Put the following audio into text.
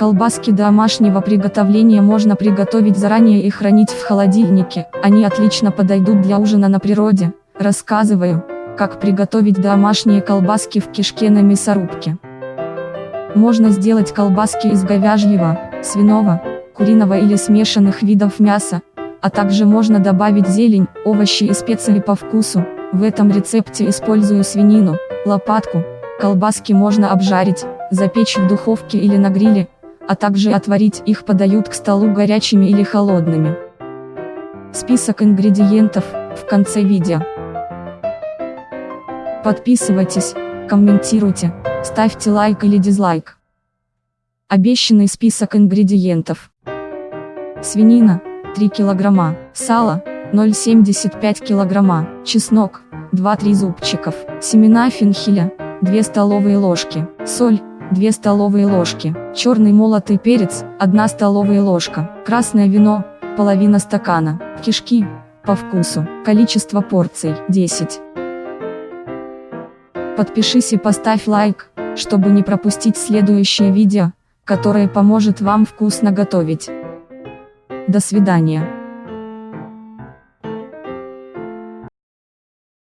Колбаски домашнего приготовления можно приготовить заранее и хранить в холодильнике, они отлично подойдут для ужина на природе. Рассказываю, как приготовить домашние колбаски в кишке на мясорубке. Можно сделать колбаски из говяжьего, свиного, куриного или смешанных видов мяса, а также можно добавить зелень, овощи и специи по вкусу. В этом рецепте использую свинину, лопатку, колбаски можно обжарить, запечь в духовке или на гриле, а также отварить их подают к столу горячими или холодными. Список ингредиентов в конце видео. Подписывайтесь, комментируйте, ставьте лайк или дизлайк. Обещанный список ингредиентов. Свинина 3 килограмма, сало 0,75 килограмма, чеснок 2-3 зубчиков, семена фенхеля 2 столовые ложки, соль 2 столовые ложки, черный молотый перец, 1 столовая ложка, красное вино, половина стакана, кишки, по вкусу, количество порций, 10. Подпишись и поставь лайк, чтобы не пропустить следующее видео, которое поможет вам вкусно готовить. До свидания.